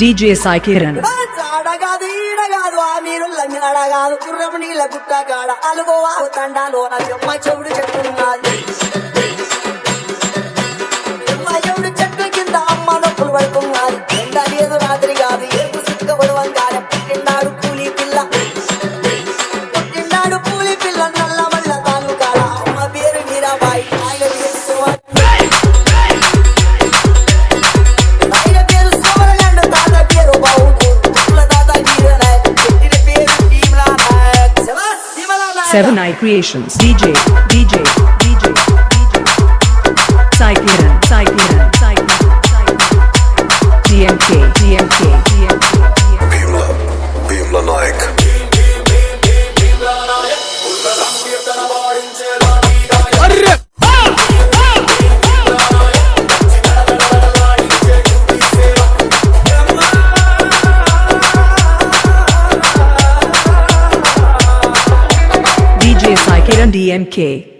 DJ Sai Kiran. చాడగాదు ఈడగాదు ఆ మీరు లంగాడగాదు గుర్రం నీళ్ళ గుట్ట కాడ అలుగోవా తండాలో నా చెమ్మ చెవుడు చెట్టున్నది 7 Eye Creations. DJ DJ DJ Cyclone Cyclone Cyclone DMK DMK DMK Bhimla Bhimla Naik Kiran, DMK.